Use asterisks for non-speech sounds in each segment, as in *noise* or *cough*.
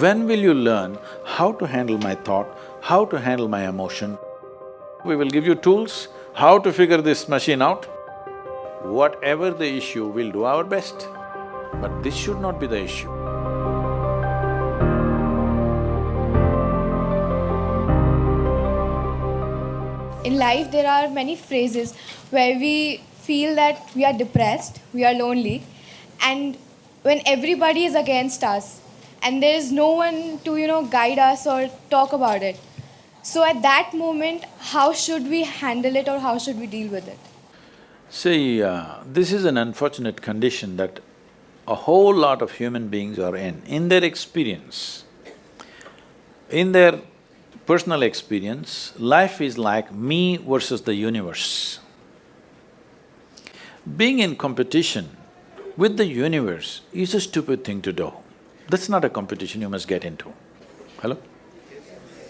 When will you learn how to handle my thought, how to handle my emotion? We will give you tools, how to figure this machine out. Whatever the issue, we'll do our best. But this should not be the issue. In life, there are many phrases where we feel that we are depressed, we are lonely, and when everybody is against us, and there is no one to, you know, guide us or talk about it. So at that moment, how should we handle it or how should we deal with it? See, uh, this is an unfortunate condition that a whole lot of human beings are in. In their experience, in their personal experience, life is like me versus the universe. Being in competition with the universe is a stupid thing to do. That's not a competition you must get into. Hello?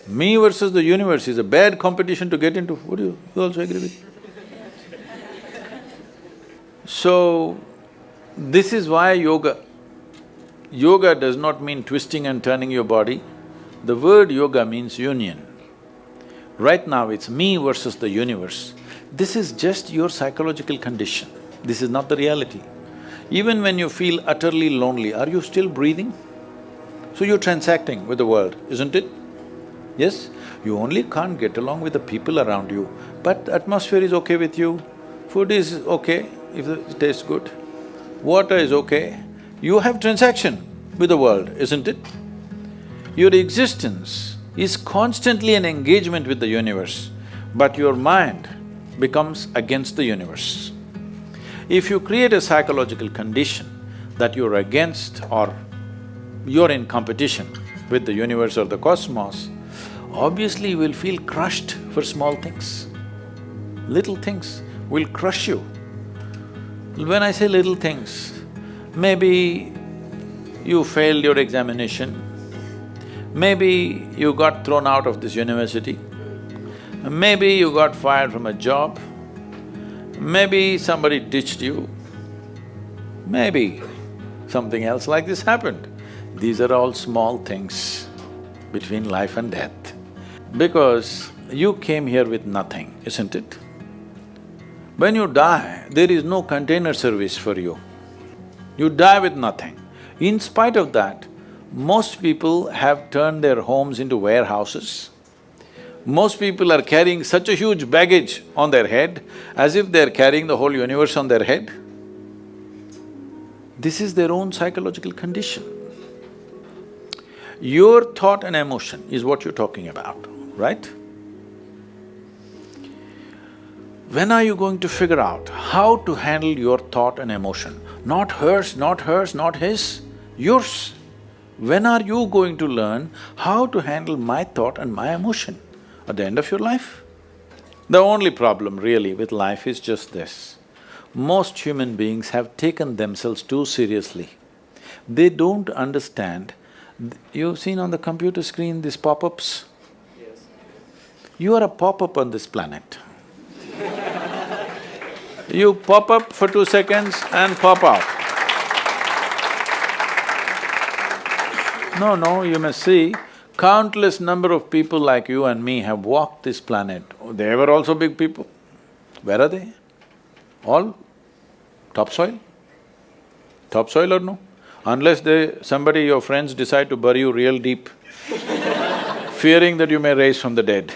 Me versus the universe is a bad competition to get into, would you, you also agree with me? So, this is why yoga. Yoga does not mean twisting and turning your body. The word yoga means union. Right now it's me versus the universe. This is just your psychological condition. This is not the reality. Even when you feel utterly lonely, are you still breathing? So you're transacting with the world, isn't it? Yes? You only can't get along with the people around you, but atmosphere is okay with you, food is okay if it tastes good, water is okay. You have transaction with the world, isn't it? Your existence is constantly an engagement with the universe, but your mind becomes against the universe. If you create a psychological condition that you're against or you're in competition with the universe or the cosmos, obviously you will feel crushed for small things. Little things will crush you. When I say little things, maybe you failed your examination, maybe you got thrown out of this university, maybe you got fired from a job, maybe somebody ditched you, maybe something else like this happened. These are all small things between life and death. Because you came here with nothing, isn't it? When you die, there is no container service for you. You die with nothing. In spite of that, most people have turned their homes into warehouses. Most people are carrying such a huge baggage on their head as if they're carrying the whole universe on their head. This is their own psychological condition. Your thought and emotion is what you're talking about, right? When are you going to figure out how to handle your thought and emotion? Not hers, not hers, not his, yours. When are you going to learn how to handle my thought and my emotion? At the end of your life? The only problem really with life is just this. Most human beings have taken themselves too seriously. They don't understand You've seen on the computer screen these pop-ups? Yes. You are a pop-up on this planet. *laughs* you pop up for two seconds and pop out. No, no, you must see, countless number of people like you and me have walked this planet. They were also big people. Where are they? All topsoil? Topsoil or no? Unless they… somebody, your friends decide to bury you real deep, *laughs* fearing that you may rise from the dead.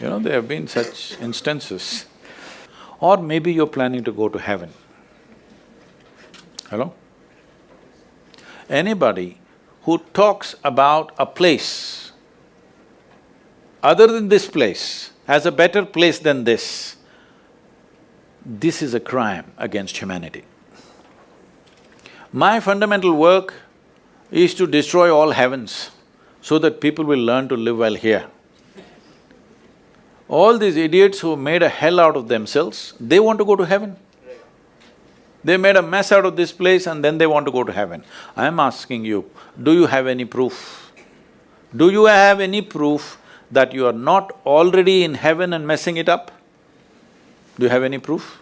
You know, there have been such instances. Or maybe you're planning to go to heaven. Hello? Anybody who talks about a place other than this place, as a better place than this, this is a crime against humanity. My fundamental work is to destroy all heavens so that people will learn to live well here. All these idiots who made a hell out of themselves, they want to go to heaven. They made a mess out of this place and then they want to go to heaven. I am asking you, do you have any proof? Do you have any proof that you are not already in heaven and messing it up? Do you have any proof?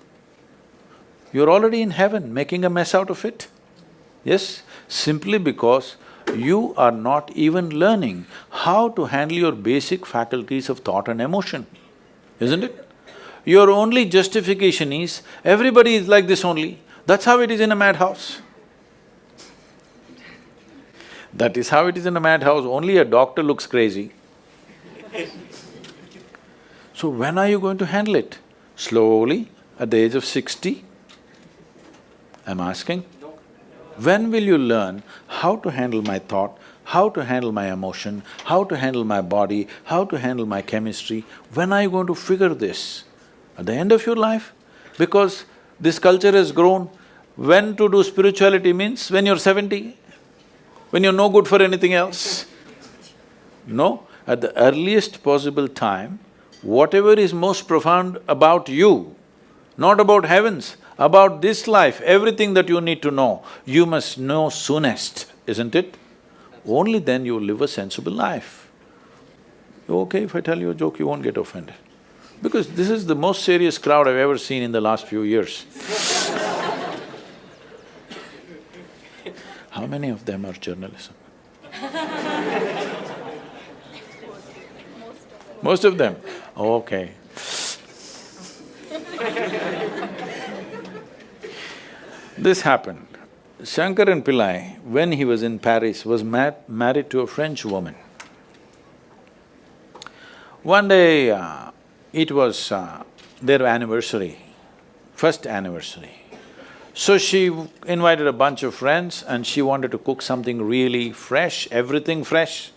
You're already in heaven, making a mess out of it. Yes, simply because you are not even learning how to handle your basic faculties of thought and emotion, isn't it? Your only justification is, everybody is like this only, that's how it is in a madhouse. That is how it is in a madhouse, only a doctor looks crazy. So when are you going to handle it? Slowly, at the age of sixty? I'm asking. When will you learn how to handle my thought, how to handle my emotion, how to handle my body, how to handle my chemistry? When are you going to figure this? At the end of your life? Because this culture has grown, when to do spirituality means when you're seventy, when you're no good for anything else. No, at the earliest possible time, whatever is most profound about you, not about heavens, about this life, everything that you need to know, you must know soonest, isn't it? Only then you will live a sensible life. Okay, if I tell you a joke, you won't get offended. Because this is the most serious crowd I've ever seen in the last few years. *laughs* How many of them are journalism? Most of them? Okay. this happened. Shankaran Pillai, when he was in Paris, was married to a French woman. One day, uh, it was uh, their anniversary, first anniversary. So she invited a bunch of friends and she wanted to cook something really fresh, everything fresh.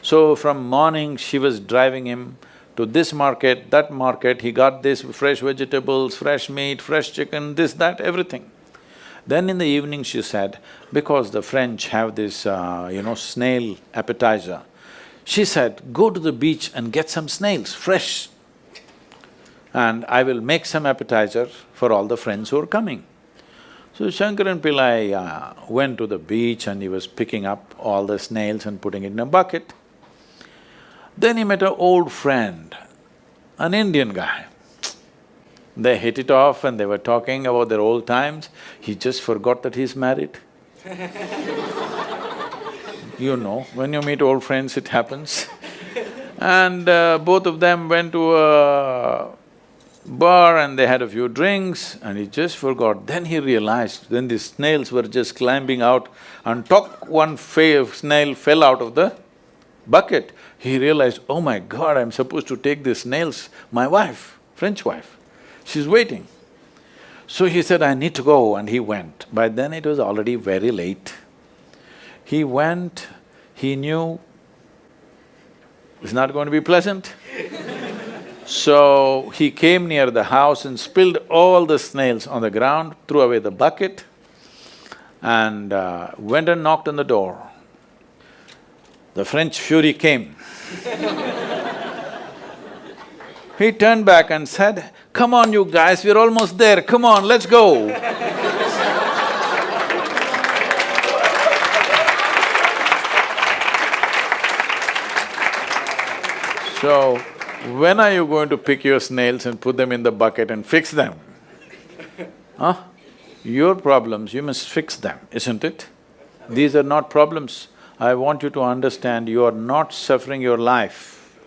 So from morning, she was driving him to this market, that market, he got this fresh vegetables, fresh meat, fresh chicken, this, that, everything. Then in the evening she said, because the French have this, uh, you know, snail appetizer, she said, go to the beach and get some snails, fresh. And I will make some appetizer for all the friends who are coming. So Shankaran Pillai uh, went to the beach and he was picking up all the snails and putting it in a bucket. Then he met an old friend, an Indian guy. They hit it off and they were talking about their old times. He just forgot that he's married. *laughs* you know, when you meet old friends, it happens. and uh, both of them went to a bar and they had a few drinks and he just forgot. Then he realized, then the snails were just climbing out and top one snail fell out of the bucket he realized, oh my god, I'm supposed to take these snails, my wife, French wife, she's waiting. So he said, I need to go and he went. By then it was already very late. He went, he knew it's not going to be pleasant. *laughs* so he came near the house and spilled all the snails on the ground, threw away the bucket and uh, went and knocked on the door. The French fury came he turned back and said, come on you guys, we're almost there, come on, let's go. so, when are you going to pick your snails and put them in the bucket and fix them? *laughs* Huh? Your problems, you must fix them, isn't it? These are not problems. I want you to understand you are not suffering your life.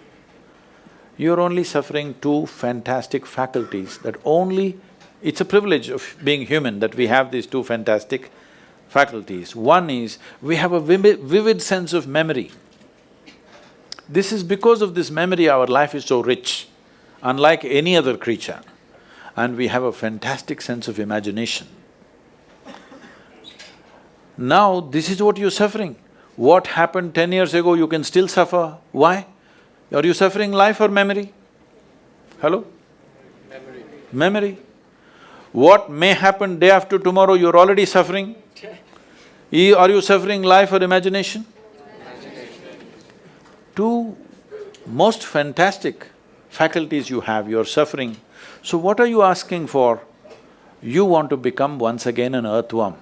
You're only suffering two fantastic faculties that only… It's a privilege of being human that we have these two fantastic faculties. One is, we have a vivid, vivid sense of memory. This is because of this memory our life is so rich, unlike any other creature. And we have a fantastic sense of imagination. Now, this is what you're suffering what happened ten years ago, you can still suffer. Why? Are you suffering life or memory? Hello? Memory. Memory. What may happen day after tomorrow, you're already suffering? Are you suffering life or imagination? Imagination. Two most fantastic faculties you have, you're suffering. So what are you asking for? You want to become once again an earthworm.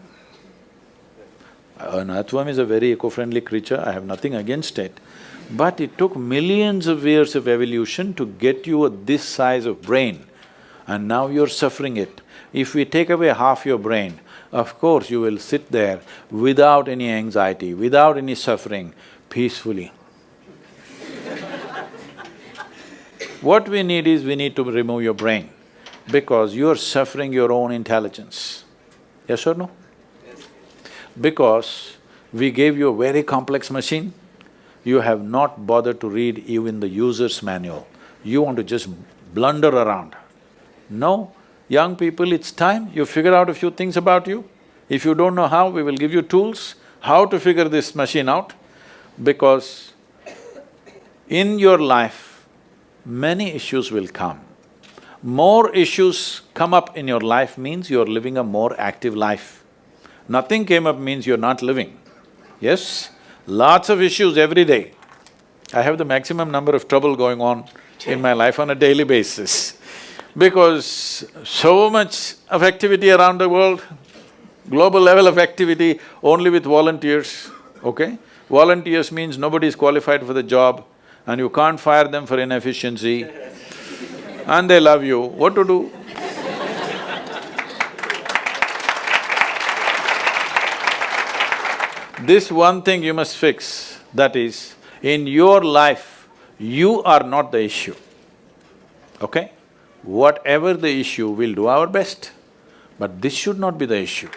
An earthworm is a very eco-friendly creature, I have nothing against it. But it took millions of years of evolution to get you this size of brain and now you're suffering it. If we take away half your brain, of course you will sit there without any anxiety, without any suffering, peacefully. What we need is, we need to remove your brain because you're suffering your own intelligence. Yes or no? Because we gave you a very complex machine, you have not bothered to read even the user's manual. You want to just blunder around. No, young people, it's time you figure out a few things about you. If you don't know how, we will give you tools, how to figure this machine out, because in your life, many issues will come. More issues come up in your life means you're living a more active life. Nothing came up means you're not living. Yes, lots of issues every day. I have the maximum number of trouble going on in my life on a daily basis because so much of activity around the world, global level of activity only with volunteers, okay? Volunteers means nobody is qualified for the job and you can't fire them for inefficiency and they love you, what to do? This one thing you must fix, that is, in your life, you are not the issue, okay? Whatever the issue, we'll do our best, but this should not be the issue.